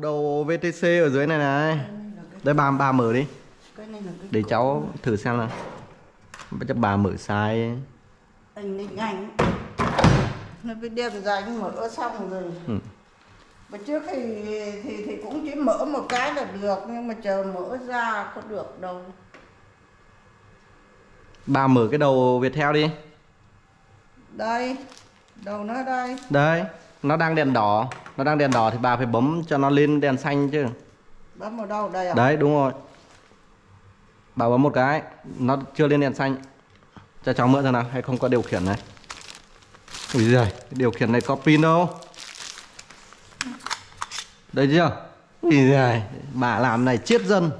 đầu VTC ở dưới này này. Đây bà bà mở đi. Là để cháu thử xem nào. Bây giờ bà mở sai anh định anh nó phải đem ra anh mở xong rồi. Ừ. mà trước thì, thì thì cũng chỉ mở một cái là được nhưng mà chờ mở ra có được đâu. Bà mở cái đầu Viettel đi. Đây đầu nó đây. Đấy nó đang đèn đỏ. Nó đang đèn đỏ thì bà phải bấm cho nó lên đèn xanh chứ. Bấm vào đâu? Đây à? Đấy đúng rồi. Bà bấm một cái nó chưa lên đèn xanh. Cho cháu mượn xem nào hay không có điều khiển này. Ui giời điều khiển này có pin đâu. Đây chưa? Ui giời bà làm này chết dân.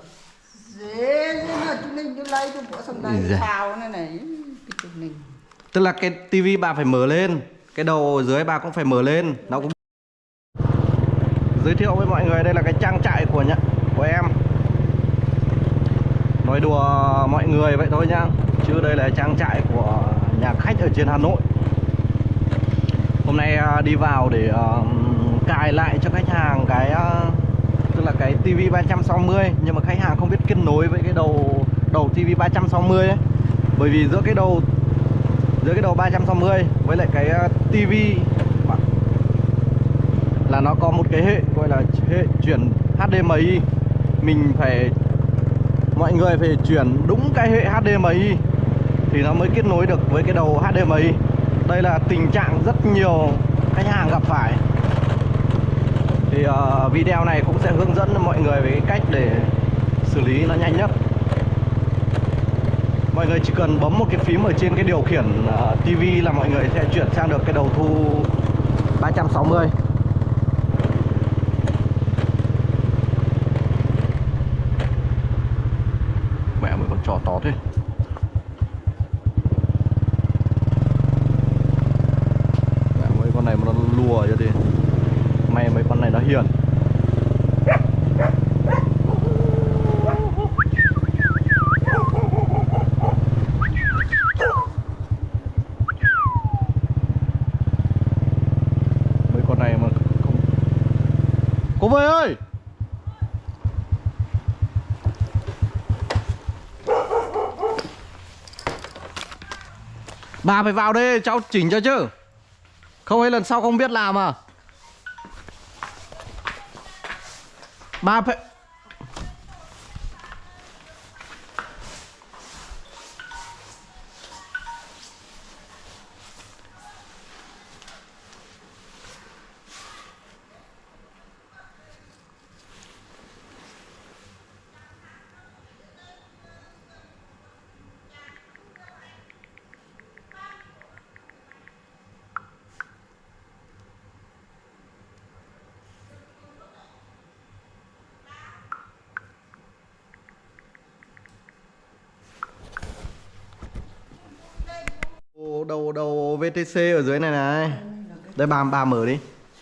Dễ chúng mình lấy cho bộ xong giời. sao này này chúng mình. Tức là cái tivi bà phải mở lên cái đầu dưới bà cũng phải mở lên, nó cũng giới thiệu với mọi người, đây là cái trang trại của nhá, của em. Nói đùa mọi người vậy thôi nhá, chứ đây là trang trại của nhà khách ở trên Hà Nội. Hôm nay à, đi vào để à, cài lại cho khách hàng cái à, tức là cái TV 360 nhưng mà khách hàng không biết kết nối với cái đầu đầu TV 360 ấy. Bởi vì giữa cái đầu dưới cái đầu 360 với lại cái ờ, tivi là nó có một cái hệ gọi là hệ chuyển HDMI mình phải mọi người phải chuyển đúng cái hệ HDMI thì nó mới kết nối được với cái đầu HDMI đây là tình trạng rất nhiều khách hàng gặp phải. Thì uh, video này cũng sẽ hướng dẫn mọi người về cái cách để xử lý nó nhanh nhất mọi người chỉ cần bấm một cái phím ở trên cái điều khiển à, uh, TV là mọi người sẽ chuyển sang được cái đầu thu 360 mẹ mới con trò to thế mẹ mấy con này mà nó lùa cho thì may mấy con này nó hiền mấy con này mà không cô về ơi bà phải vào đây, cháu chỉnh cho chứ. Không ấy lần sau không biết làm à. Bà phải đầu đầu đầu VTC ở dưới này này. Đây bà bà mở đi.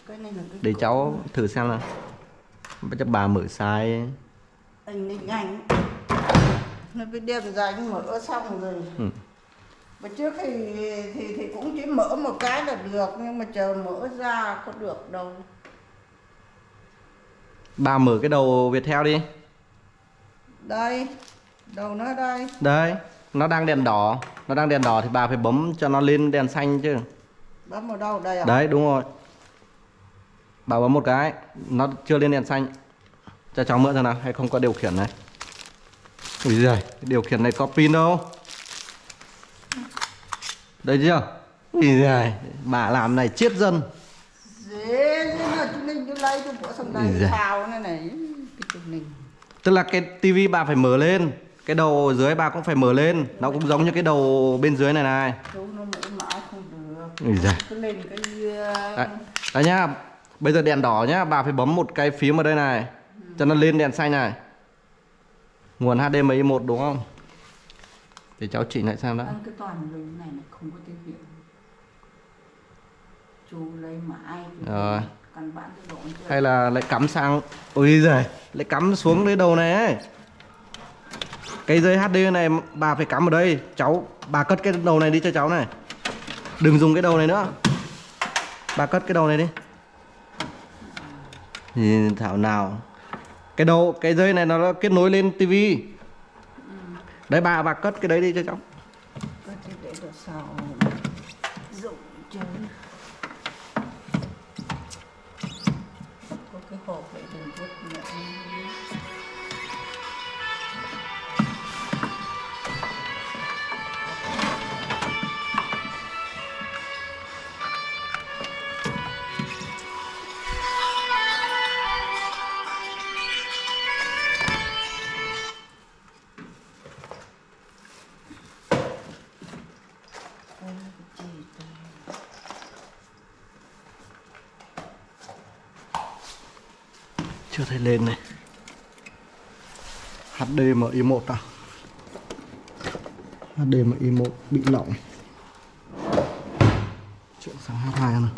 Là để cháu thử xem nào. Bây giờ bà mở sai anh định anh nó đem ra anh mở xong rồi. Ừ. mà trước thì, thì thì cũng chỉ mở một cái là được nhưng mà chờ mở ra có được đâu. Bà mở cái đầu Viettel đi. Đây đầu nó đây. Đấy nó đang đèn đỏ. Nó đang đèn đỏ thì bà phải bấm cho nó lên đèn xanh chứ. Bấm vào đâu? Đây à? Đấy đúng rồi. Bà bấm một cái nó chưa lên đèn xanh. Cho cháu mượn xem nào hay không có điều khiển này? Ui giời điều khiển này có pin đâu. Đây chưa? Ui giời bà làm này chết dân. Dễ lấy cho xong này này mình tức là cái tivi bà phải mở lên cái đầu dưới bà cũng phải mở lên. Nó cũng giống như cái đầu bên dưới này này. Chú nó mở mãi không được. Ui giời. Cứ lên cái Đấy, đấy nhá. Bây giờ đèn đỏ nhá. Bà phải bấm một cái phím ở đây này. Cho nó lên đèn xanh này. Nguồn HDMI 1 đúng không? Để cháu chỉnh lại xem đã. Ăn cái toàn này không có tiếng hiệu chú lấy mãi Rồi. Hay là lại cắm sang. Ôi giời. Lại cắm xuống cái đầu này ấy cái dây HD này bà phải cắm ở đây. Cháu, Bà cất cái đầu này đi cho cháu này. Đừng dùng cái đầu này nữa. Bà cất cái đầu này đi. Thì thảo nào. Cái đầu, cái dây này nó kết nối lên tivi đấy, bà bà cất cái đấy đi cho cháu. Cái hộp để đừng vứt nữa. Chưa thấy lên này. HDMI 1 à? HDMI 1 bị lỏng. Chuyển sang H2 này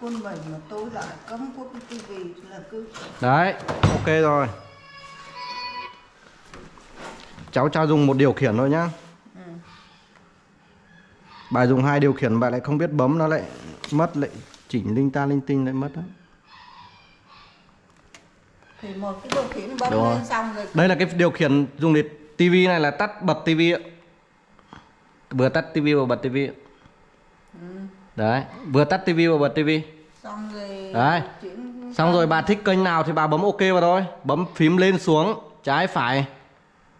quân bảy mà tôi lại cấm có cái tivi là cứ đấy ok rồi. Cháu cho dùng một điều khiển thôi nhá ừ. bà dùng hai điều khiển bà lại không biết bấm nó lại mất lại chỉnh linh ta linh tinh lại mất đó. thì một cái điều khiển bấm Đúng lên xong rồi đây là cái điều khiển dùng để tivi này là tắt bật tivi ạ vừa tắt tivi vừa bật tivi ừ. đấy vừa tắt tivi vừa bật tivi xong rồi Đấy. chuyển xong rồi bà thích kênh nào thì bà bấm ok vào thôi bấm phím lên xuống trái phải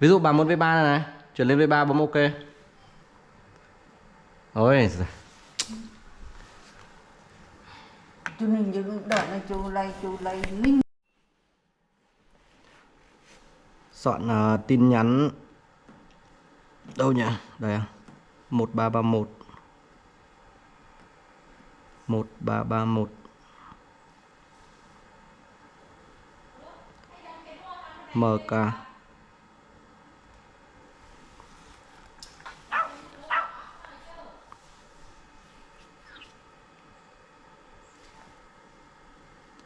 ví dụ bà muốn v 3 này, này chuyển lên v 3 bấm ok ôi chú ninh những đoạn này chú lấy chú lấy ninh soạn à, tin nhắn. Đâu nhỉ? Đây à. 1331 1331 MK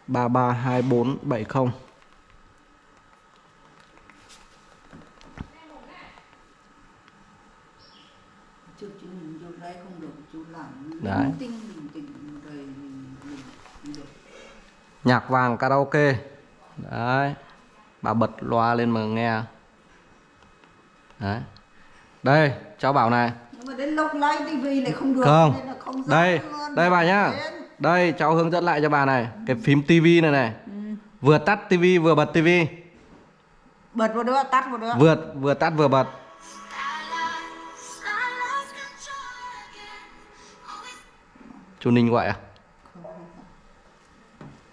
332470 Đấy. Nhạc vàng karaoke. Đấy. Bà bật loa lên mà nghe. Đấy. Đây cháu bảo này. Nhưng mà đến lúc lấy tivi này không được không, không đây Đây bà nhá. Đến đây cháu hướng dẫn lại cho bà này. Cái phím tivi này này. Ừ. vừa tắt tivi vừa bật tivi bật vào đó tắt vào đó vừa vừa tắt vừa bật. Chú ninh gọi à?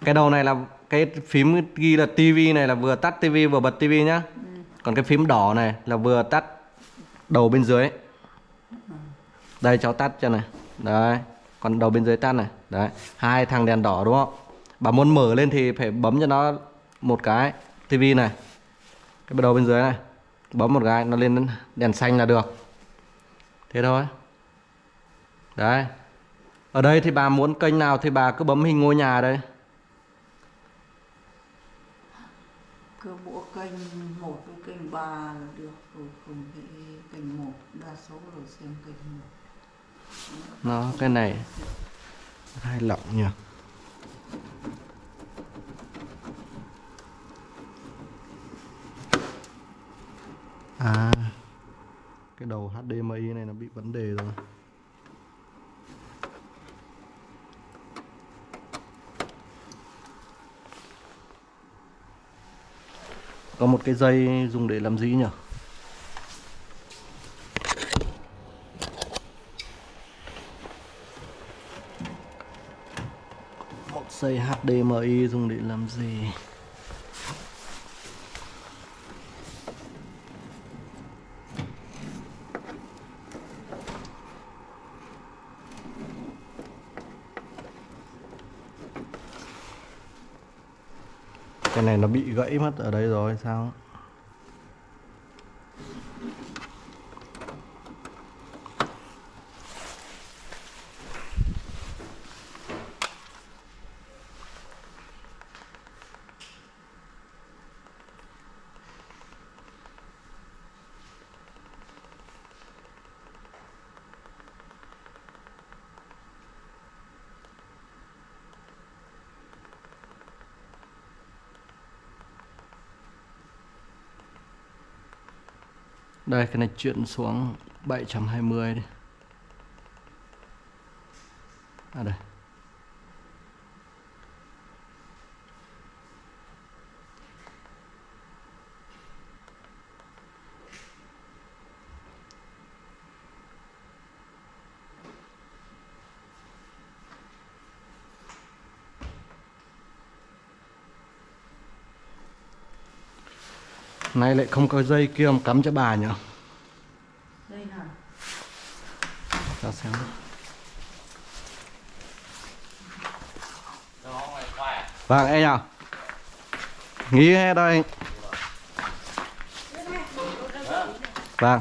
Cái đầu này là cái phím ghi là tivi này là vừa tắt tivi vừa bật tivi nhá. Còn cái phím đỏ này là vừa tắt đầu bên dưới. Đây cháu tắt cho này. Đấy còn đầu bên dưới tắt này. Đấy, hai thằng đèn đỏ đúng không? Bà muốn mở lên thì phải bấm cho nó một cái, tivi này. Cái đầu bên dưới này, bấm một cái, nó lên đèn xanh là được. Thế thôi. Đấy. Ở đây thì bà muốn kênh nào thì bà cứ bấm hình ngôi nhà đây. Cứ bộ kênh một với kênh ba là được. Rồi không kênh một, đa số rồi xem kênh một nó, cái này, hai lọng nhỉ? À cái đầu HDMI này nó bị vấn đề rồi. Có một cái dây dùng để làm gì nhỉ một dây HDMI dùng để làm gì? Cái này nó bị gãy mất ở đây rồi, sao? Đây cái này chuyển xuống 720 đi. À đây. Nay lại không có dây kia mà cắm cho bà nhỉ? đây nào Cho xem. Vâng, em nhỉ? Nghĩ hết đây. Vâng.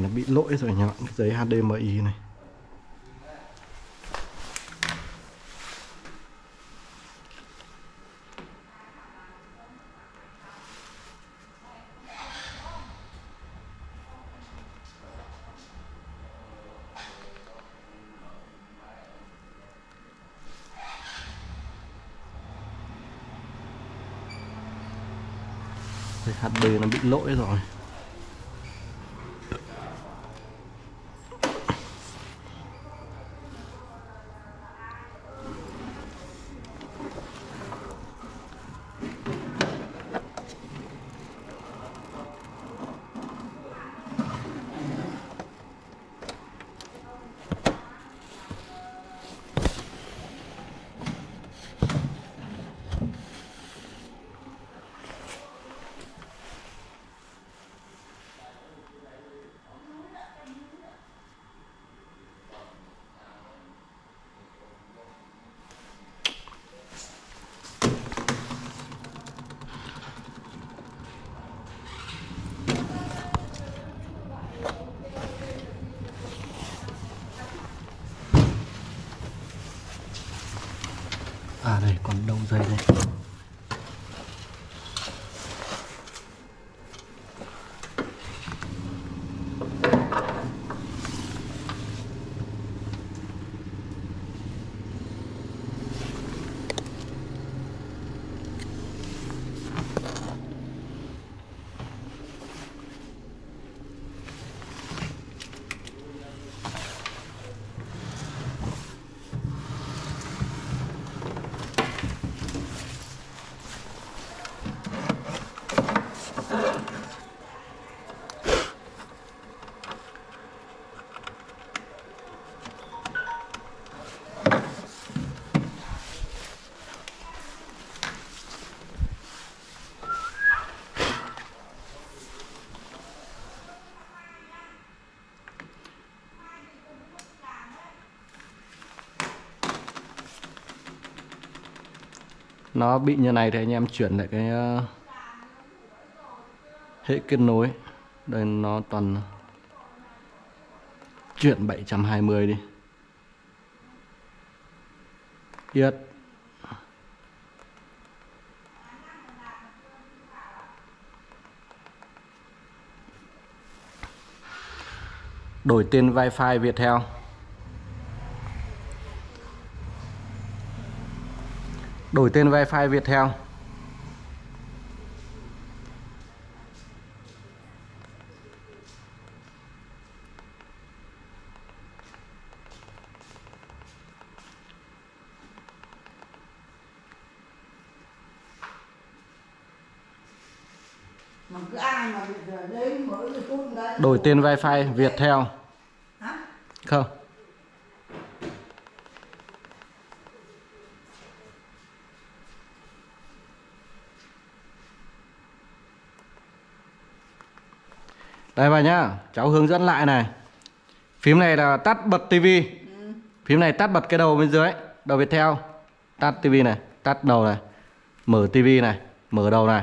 Này nó bị lỗi rồi nhá, cái giấy HDMI này. HD nó bị lỗi rồi. À đây còn đâu dây đây? Nó bị như này thì anh em chuyển lại cái ờ, hệ kết nối. Đây nó toàn chuyển 720 đi. Yết Đổi tên Wi-Fi Viettel. Đổi tên Wi-Fi Viettel. Đổi tên Wi-Fi Viettel. Không Đây bà nhá, cháu hướng dẫn lại này. Phím này là tắt bật tivi. ừ. Phím này tắt bật cái đầu bên dưới, đầu Viettel. Tắt tivi này, tắt đầu này. Mở tivi này, mở đầu này.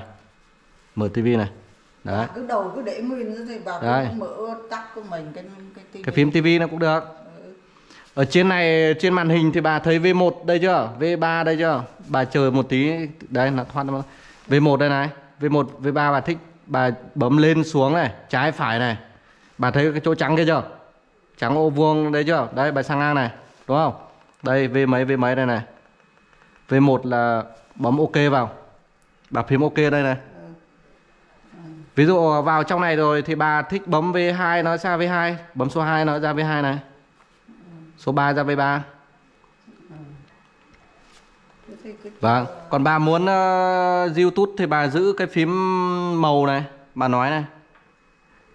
Mở tivi này. Đấy. Bà cứ đầu cứ để nguyên thì bà cứ mở tắt của mình cái cái tivi. Cái phím tivi nó cũng được. Ở trên này trên màn hình thì bà thấy V1 đây chưa? V3 đây chưa? Bà chờ một tí đây là thoát ra. V1 đây này, V1, V3 bà thích bà bấm lên xuống này, trái phải này. Bà thấy cái chỗ trắng kia chưa? Trắng ô vuông đấy chưa? Đây bà sang ngang này, đúng không? Đây V mấy V mấy đây này. V1 là bấm OK vào. Bà phím OK đây này. Ví dụ vào trong này rồi thì bà thích bấm V2 nó ra V2, bấm số 2 nó ra V2 này. Số 3 ra V3. Vâng, còn bà muốn uh, YouTube thì bà giữ cái phím màu này, bà nói này.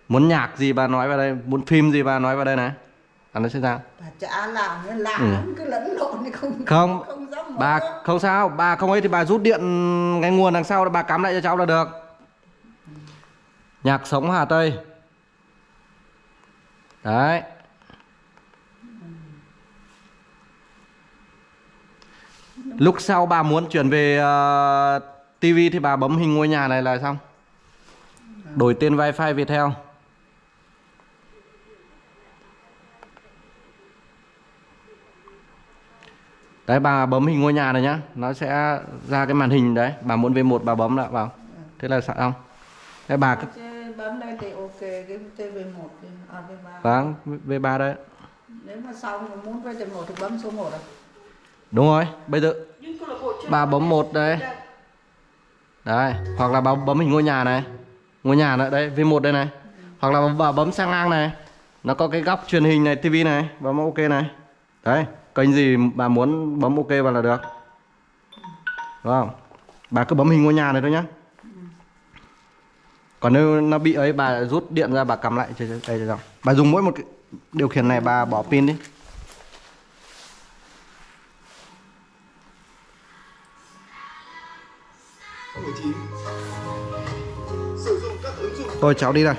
Muốn nhạc gì bà nói vào đây, muốn phim gì bà nói vào đây này. Là nó sẽ ra. bà chả làm làm Ừ. cứ lẫn lộn thì không Không, không dám. Bà không sao, bà không ấy thì bà rút điện cái nguồn đằng sau bà cắm lại cho cháu là được. Nhạc sống Hà Tây. Đấy. Lúc sau bà muốn chuyển về uh, TV thì bà bấm hình ngôi nhà này là xong. Đổi tên wifi Viettel. Đấy bà bấm hình ngôi nhà này nhá. Nó sẽ ra cái màn hình đấy. Bà muốn V1 bà bấm lại vào Thế là xong. Đấy bà cứ bấm đây thì ok cái TV1 đi à V3 Vâng V3 đấy. Nếu mà xong muốn quay TV1 thì bấm số 1 à Đúng rồi. Bây giờ bà bấm một đây. Đấy, Hoặc là bà bấm hình ngôi nhà này. Ngôi nhà nữa đây V1 đây này. Hoặc là bà bấm sang ngang này. Nó có cái góc truyền hình này TV này Bấm ok này. Đấy, Kênh gì bà muốn bấm ok vào là được. Đúng không? Bà cứ bấm hình ngôi nhà này thôi nhá. Còn nếu nó bị ấy, bà rút điện ra, bà cầm lại. Đây cho. Bà dùng mỗi một cái điều khiển này, bà bỏ pin đi. Tôi cháu đi đây.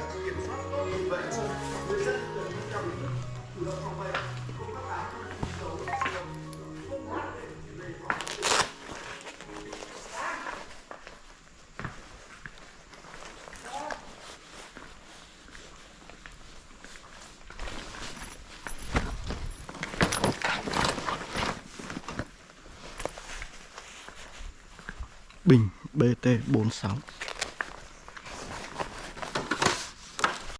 BT46